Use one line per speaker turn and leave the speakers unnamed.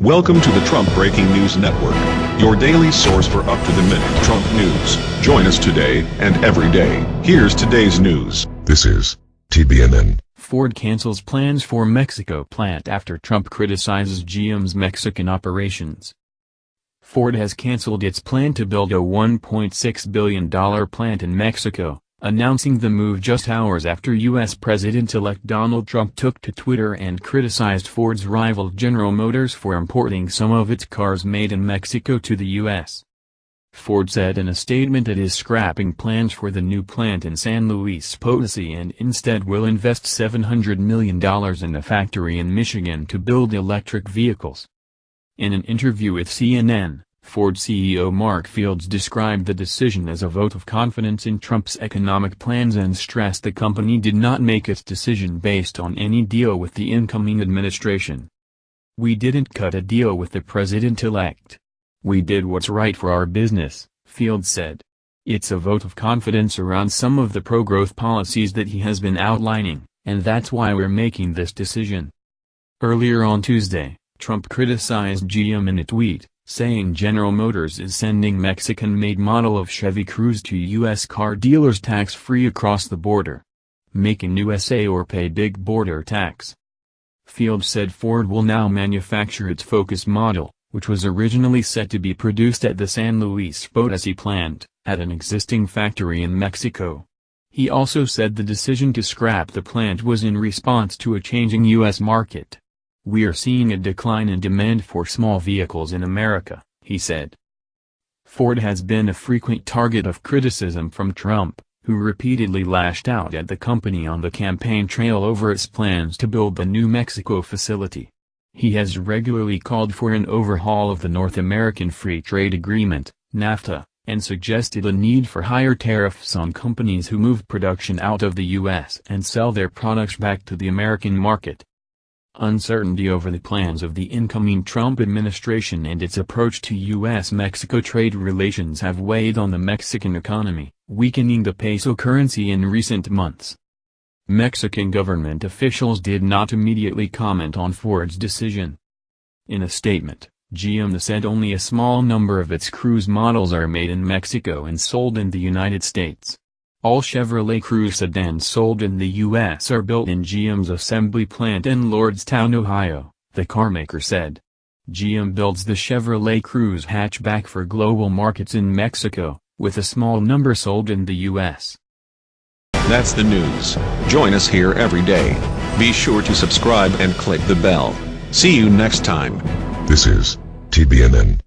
Welcome to the Trump Breaking News Network, your daily source for up-to-the-minute Trump news. Join us today and every day. Here's today's news.
This is TBNN.
Ford cancels plans for Mexico plant after Trump criticizes GM's Mexican operations. Ford has canceled its plan to build a $1.6 billion plant in Mexico, announcing the move just hours after U.S. President-elect Donald Trump took to Twitter and criticized Ford's rival General Motors for importing some of its cars made in Mexico to the U.S. Ford said in a statement it is scrapping plans for the new plant in San Luis Potosi and instead will invest $700 million in a factory in Michigan to build electric vehicles. In an interview with CNN, Ford CEO Mark Fields described the decision as a vote of confidence in Trump's economic plans and stressed the company did not make its decision based on any deal with the incoming administration. We didn't cut a deal with the president-elect. We did what's right for our business, Fields said. It's a vote of confidence around some of the pro-growth policies that he has been outlining, and that's why we're making this decision. Earlier on Tuesday, Trump criticized GM in a tweet, saying General Motors is sending Mexican-made model of Chevy Cruze to U.S. car dealers tax-free across the border. Make in USA or pay big border tax. Field said Ford will now manufacture its Focus model, which was originally set to be produced at the San Luis Potosi plant, at an existing factory in Mexico. He also said the decision to scrap the plant was in response to a changing U.S. market. We're seeing a decline in demand for small vehicles in America, he said. Ford has been a frequent target of criticism from Trump, who repeatedly lashed out at the company on the campaign trail over its plans to build the New Mexico facility. He has regularly called for an overhaul of the North American Free Trade Agreement, NAFTA, and suggested a need for higher tariffs on companies who move production out of the U.S. and sell their products back to the American market. Uncertainty over the plans of the incoming Trump administration and its approach to U.S.-Mexico trade relations have weighed on the Mexican economy, weakening the peso currency in recent months. Mexican government officials did not immediately comment on Ford's decision. In a statement, GM said only a small number of its Cruze models are made in Mexico and sold in the United States. All Chevrolet Cruze sedans sold in the U.S. are built in GM's assembly plant in Lordstown, Ohio, the carmaker said. GM builds the Chevrolet Cruze hatchback for global markets in Mexico, with a small number sold in the U.S.
That's the news. Join us here every day. Be sure to subscribe and click the bell. See you next time.
This is TBNN.